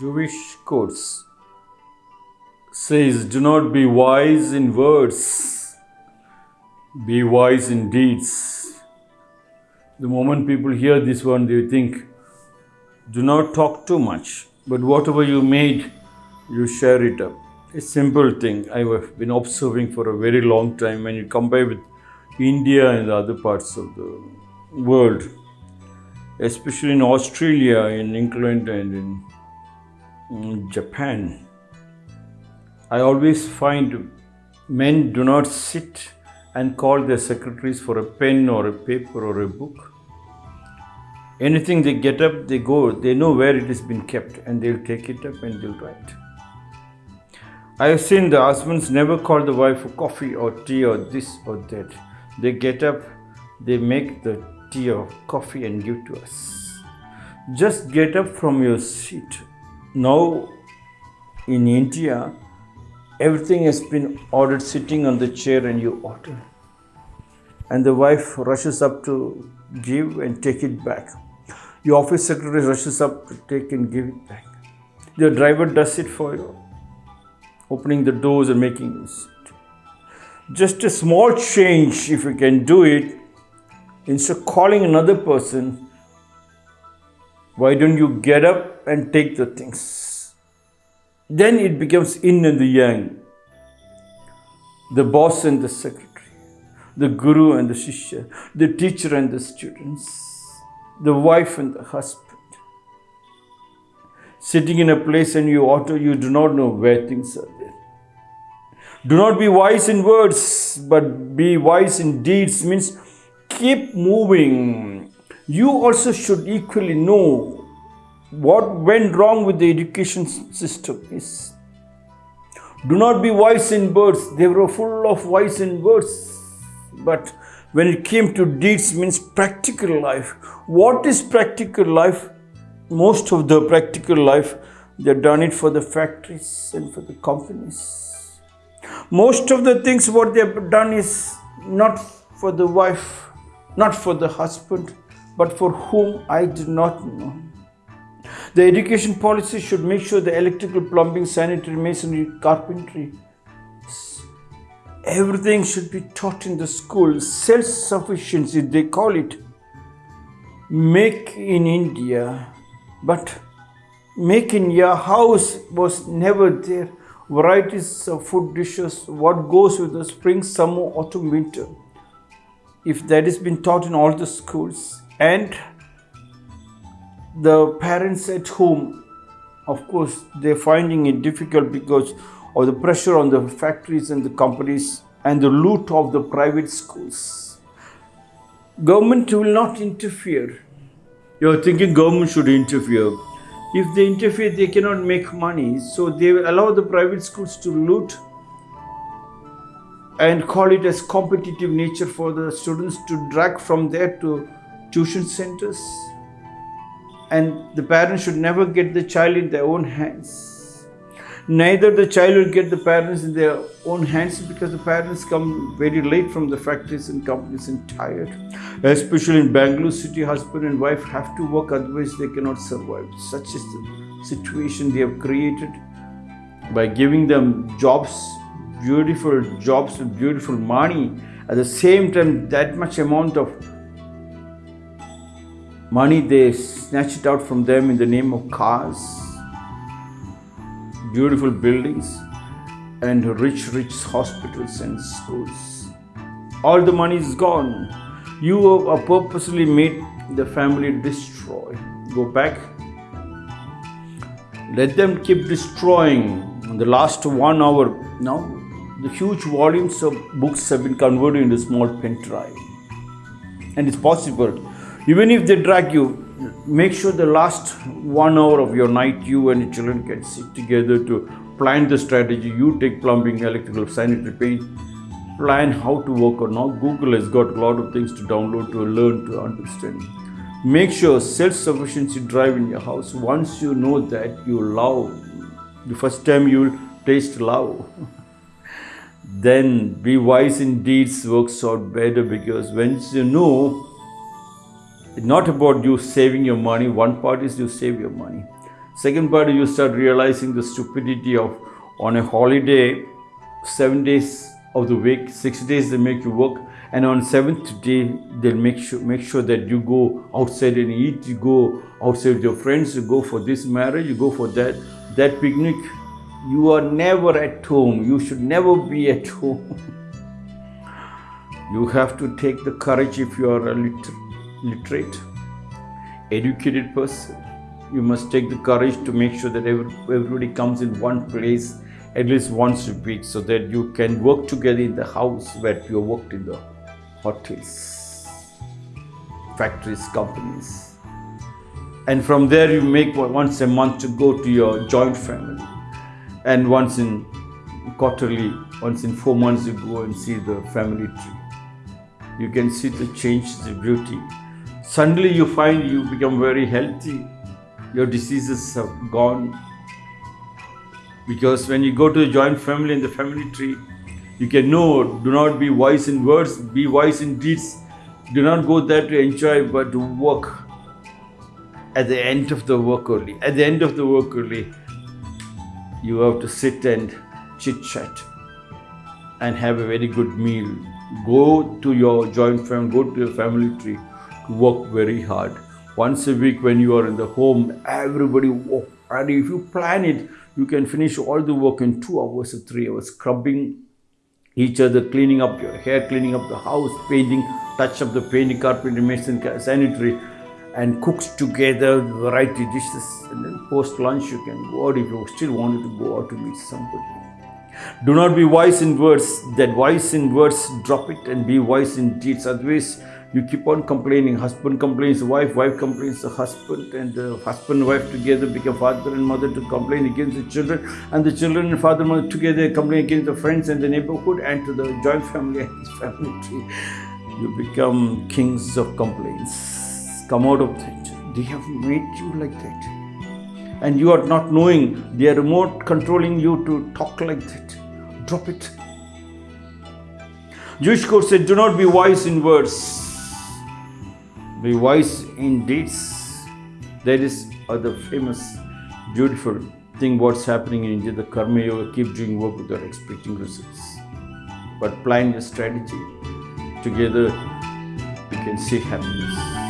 Jewish codes says, "Do not be wise in words, be wise in deeds." The moment people hear this one, they think, "Do not talk too much, but whatever you made, you share it up." A simple thing I have been observing for a very long time. When you compare with India and the other parts of the world, especially in Australia, in England, and in Japan. I always find men do not sit and call their secretaries for a pen or a paper or a book. Anything they get up, they go, they know where it has been kept and they'll take it up and they'll write. I have seen the husbands never call the wife for coffee or tea or this or that. They get up, they make the tea or coffee and give to us. Just get up from your seat. Now, in India, everything has been ordered sitting on the chair and you order. And the wife rushes up to give and take it back. Your office secretary rushes up to take and give it back. Your driver does it for you, opening the doors and making you sit. Just a small change, if you can do it, instead of calling another person, why don't you get up and take the things? Then it becomes yin and the yang, the boss and the secretary, the guru and the shishya, the teacher and the students, the wife and the husband. Sitting in a place and you auto, you do not know where things are there. Do not be wise in words, but be wise in deeds means keep moving. You also should equally know what went wrong with the education system is. Do not be wise in words. They were full of wise in words. But when it came to deeds means practical life. What is practical life? Most of the practical life, they've done it for the factories and for the companies. Most of the things what they've done is not for the wife, not for the husband, but for whom I do not know. The education policy should make sure the electrical, plumbing, sanitary, masonry, carpentry, everything should be taught in the school. Self sufficiency, they call it. Make in India, but make in your house was never there. Varieties of food dishes, what goes with the spring, summer, autumn, winter. If that has been taught in all the schools, and the parents at home, of course, they're finding it difficult because of the pressure on the factories and the companies and the loot of the private schools. Government will not interfere. You're thinking government should interfere. If they interfere, they cannot make money. So they will allow the private schools to loot and call it as competitive nature for the students to drag from there to tuition centers and the parents should never get the child in their own hands. Neither the child will get the parents in their own hands because the parents come very late from the factories and companies and tired. Especially in Bangalore city, husband and wife have to work, otherwise they cannot survive. Such is the situation they have created by giving them jobs, beautiful jobs with beautiful money. At the same time, that much amount of money they snatch it out from them in the name of cars, beautiful buildings, and rich, rich hospitals and schools. All the money is gone. You are uh, purposely made the family destroy. Go back. Let them keep destroying. In the last one hour, now the huge volumes of books have been converted into small pen drive. And it's possible even if they drag you, make sure the last one hour of your night, you and your children can sit together to plan the strategy. You take plumbing, electrical, sanitary paint, plan how to work or not. Google has got a lot of things to download to learn to understand. Make sure self-sufficiency drive in your house. Once you know that, you love. The first time you will taste love. then be wise in deeds works out better because once you know not about you saving your money. One part is you save your money. Second part, you start realizing the stupidity of on a holiday, seven days of the week, six days they make you work, and on seventh day they'll make sure make sure that you go outside and eat, you go outside with your friends, you go for this marriage, you go for that that picnic. You are never at home. You should never be at home. you have to take the courage if you are a liter- literate, educated person. You must take the courage to make sure that every, everybody comes in one place at least once a week so that you can work together in the house where you worked in the hotels, factories, companies. And from there, you make once a month to go to your joint family. And once in quarterly, once in four months, you go and see the family tree. You can see the change, the beauty. Suddenly, you find you become very healthy. Your diseases have gone because when you go to the joint family in the family tree, you can know do not be wise in words, be wise in deeds. Do not go there to enjoy, but to work at the end of the work only. At the end of the work only, you have to sit and chit chat and have a very good meal. Go to your joint family, go to your family tree work very hard. Once a week, when you are in the home, everybody work. And if you plan it, you can finish all the work in two hours or three hours, scrubbing each other, cleaning up your hair, cleaning up the house, painting, touch up the painting, carpentry, mason, sanitary, and cooks together variety dishes. And then post lunch, you can go out if you still wanted to go out to meet somebody. Do not be wise in words, that wise in words, drop it and be wise in deeds. Otherwise, you keep on complaining. Husband complains, wife, wife complains, the husband, and the husband wife together become father and mother to complain against the children, and the children and father and mother together complain against the friends and the neighborhood and to the joint family and his family tree. You become kings of complaints. Come out of that. They have made you like that and you are not knowing they are remote controlling you to talk like that. Drop it. Jewish code said, Do not be wise in words, be wise in deeds. That is uh, the famous, beautiful thing what's happening in India. The Karma Yoga keep doing work without expecting results. But plan your strategy. Together, we can see happiness.